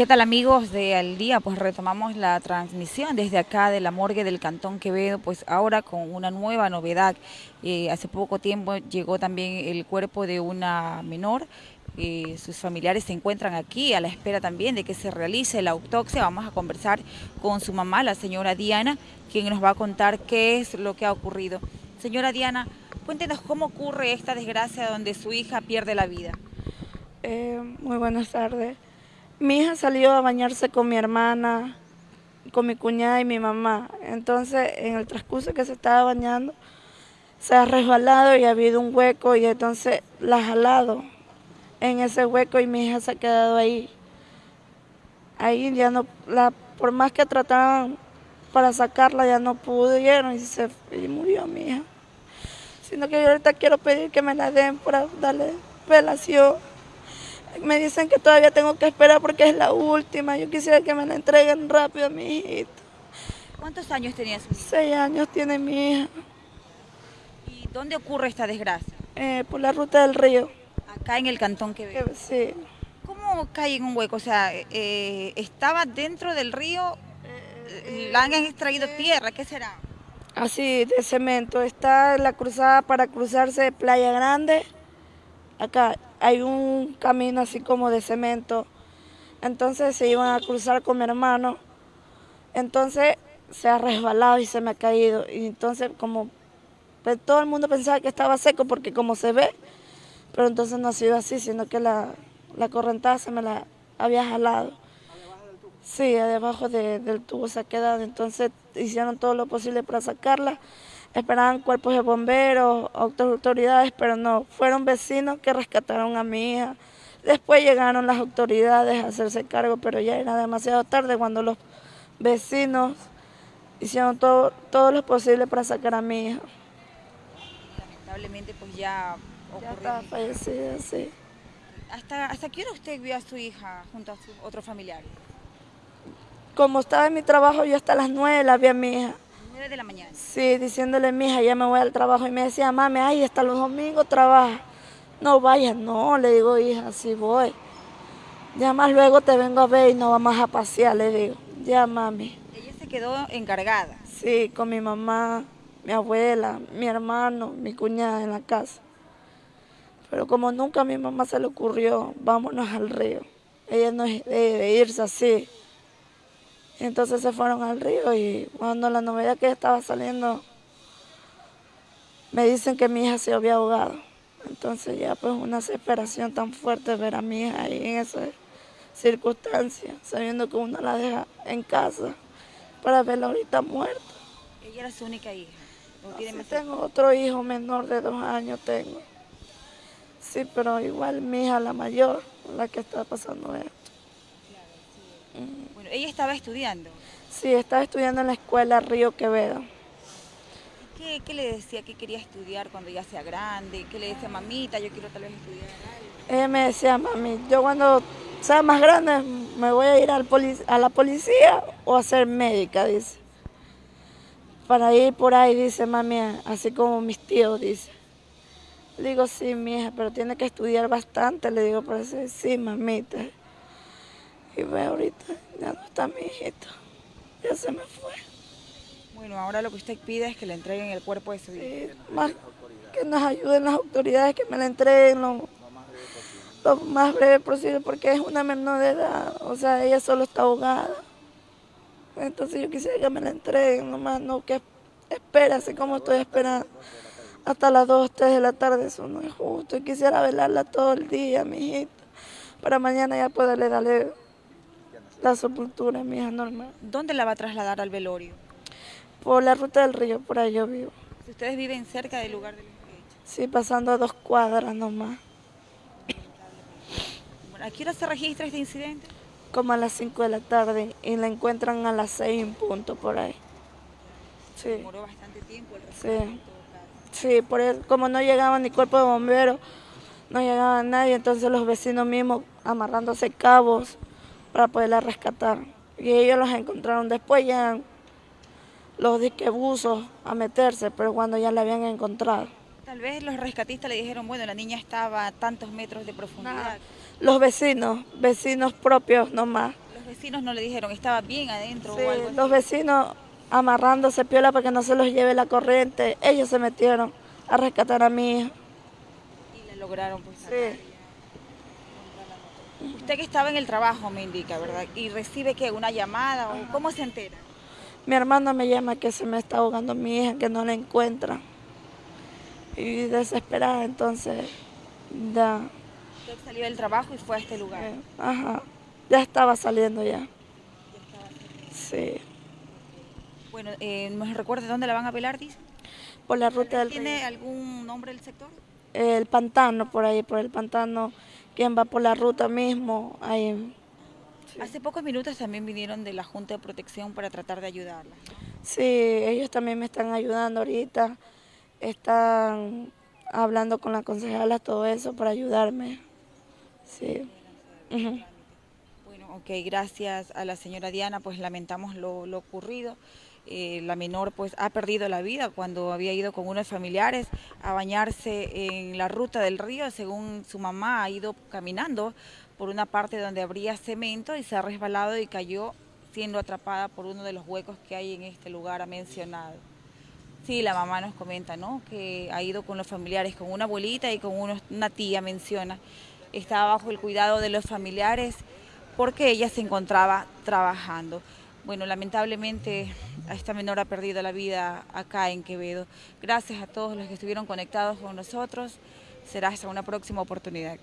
¿Qué tal amigos de Al Día? Pues retomamos la transmisión desde acá de la morgue del Cantón Quevedo, pues ahora con una nueva novedad. Eh, hace poco tiempo llegó también el cuerpo de una menor, eh, sus familiares se encuentran aquí a la espera también de que se realice la autopsia. Vamos a conversar con su mamá, la señora Diana, quien nos va a contar qué es lo que ha ocurrido. Señora Diana, cuéntenos cómo ocurre esta desgracia donde su hija pierde la vida. Eh, muy buenas tardes. Mi hija salió a bañarse con mi hermana, con mi cuñada y mi mamá. Entonces, en el transcurso que se estaba bañando, se ha resbalado y ha habido un hueco y entonces la ha jalado en ese hueco y mi hija se ha quedado ahí. Ahí ya no, la, por más que trataban para sacarla, ya no pudieron y se y murió mi hija. Sino que yo ahorita quiero pedir que me la den para darle velación. Me dicen que todavía tengo que esperar porque es la última. Yo quisiera que me la entreguen rápido a mi hijito. ¿Cuántos años tenía su hija? Seis años tiene mi hija. ¿Y dónde ocurre esta desgracia? Eh, por la ruta del río. Acá en el cantón Quevedo. Eh, sí. ¿Cómo cae en un hueco? O sea, eh, ¿estaba dentro del río? ¿La han extraído tierra? ¿Qué será? Así, de cemento. Está la cruzada para cruzarse de Playa Grande. Acá hay un camino así como de cemento. Entonces se iban a cruzar con mi hermano. Entonces se ha resbalado y se me ha caído. Y entonces como todo el mundo pensaba que estaba seco porque como se ve, pero entonces no ha sido así, sino que la, la correntada se me la había jalado. Sí, debajo de, del tubo se ha quedado. Entonces hicieron todo lo posible para sacarla. Esperaban cuerpos de bomberos, autoridades, pero no. Fueron vecinos que rescataron a mi hija. Después llegaron las autoridades a hacerse cargo, pero ya era demasiado tarde cuando los vecinos hicieron todo, todo lo posible para sacar a mi hija. Lamentablemente pues ya ocurrió. Ya está fallecida, sí. ¿Hasta, ¿Hasta qué hora usted vio a su hija junto a sus otros familiares? Como estaba en mi trabajo, yo hasta las nueve la vi a mi hija. ¿Nueve de la mañana? Sí, diciéndole a mi hija, ya me voy al trabajo. Y me decía, mami, ay, hasta los domingos trabaja. No vayas, no, le digo, hija, sí voy. Ya más luego te vengo a ver y nos vamos a pasear, le digo. Ya, mami. Ella se quedó encargada. Sí, con mi mamá, mi abuela, mi hermano, mi cuñada en la casa. Pero como nunca a mi mamá se le ocurrió, vámonos al río. Ella no es de irse así. Entonces se fueron al río y cuando la novedad que estaba saliendo, me dicen que mi hija se había ahogado. Entonces ya pues una desesperación tan fuerte ver a mi hija ahí en esa circunstancia, sabiendo que uno la deja en casa para verla ahorita muerta. ¿Ella era su única hija? Sí, tengo otro hijo menor de dos años, tengo. Sí, pero igual mi hija la mayor, la que está pasando esto. Bueno, ella estaba estudiando. Sí, estaba estudiando en la escuela Río Quevedo. ¿Qué, ¿Qué, le decía que quería estudiar cuando ya sea grande? ¿Qué le decía, mamita, yo quiero tal vez estudiar algo? Ella me decía, mami, yo cuando sea más grande me voy a ir al a la policía o a ser médica, dice. Para ir por ahí, dice mami, así como mis tíos, dice. Le digo, sí, mi hija, pero tiene que estudiar bastante. Le digo, decir, sí, mamita. Y ve ahorita, ya no está mi hijito. Ya se me fue. Bueno, ahora lo que usted pide es que le entreguen el cuerpo de su hija. Sí, más que nos ayuden las autoridades, que me la entreguen lo, lo más breve posible, porque es una menor de edad. O sea, ella solo está ahogada. Entonces yo quisiera que me la entreguen, nomás no que espera, así como estoy esperando hasta las 2, 3 de la tarde, eso no es justo. Y quisiera velarla todo el día, mi hijita, para mañana ya poderle darle la sepultura mi hija normal. ¿Dónde la va a trasladar al velorio? Por la ruta del río, por ahí yo vivo. ¿Ustedes viven cerca del lugar de los hechos? Sí, pasando a dos cuadras nomás. Bueno, ¿A qué hora se registra este incidente? Como a las 5 de la tarde y la encuentran a las 6 en punto por ahí. Sí. Demoró bastante tiempo el Sí. Sí, por eso, como no llegaban ni cuerpo de bomberos, no llegaba nadie, entonces los vecinos mismos amarrándose cabos para poderla rescatar. Y ellos los encontraron después ya los disquebuzos a meterse, pero cuando ya la habían encontrado. Tal vez los rescatistas le dijeron, bueno, la niña estaba a tantos metros de profundidad. Los vecinos, vecinos propios nomás. vecinos no le dijeron, estaba bien adentro Sí, o algo así? los vecinos amarrándose piola para que no se los lleve la corriente. Ellos se metieron a rescatar a mi hija. Y la lograron pues. Sí. Usted que estaba en el trabajo me indica, ¿verdad? Y recibe que una llamada o cómo se entera. Mi hermano me llama que se me está ahogando mi hija, que no la encuentra. Y desesperada, entonces, ya, Usted salió del trabajo y fue a este lugar. eh, ajá, ya estaba saliendo ya. Sí, Bueno, eh, ¿nos recuerda dónde la van a pelar, dice? por la ruta del ¿Tiene río. algún nombre del sector? El pantano, por ahí, por el pantano, quien va por la ruta mismo, ahí. Hace pocos minutos también vinieron de la Junta de Protección para tratar de ayudarla. Sí, ellos también me están ayudando ahorita. Están hablando con la concejala, todo eso, para ayudarme. Sí. Bueno, ok, gracias a la señora Diana, pues lamentamos lo, lo ocurrido. Eh, la menor pues ha perdido la vida cuando había ido con unos familiares a bañarse en la ruta del río, según su mamá ha ido caminando por una parte donde habría cemento y se ha resbalado y cayó siendo atrapada por uno de los huecos que hay en este lugar, ha mencionado. Sí, la mamá nos comenta, ¿no? Que ha ido con los familiares, con una abuelita y con una tía, menciona. Estaba bajo el cuidado de los familiares porque ella se encontraba trabajando. Bueno, lamentablemente esta menor ha perdido la vida acá en Quevedo. Gracias a todos los que estuvieron conectados con nosotros. Será hasta una próxima oportunidad.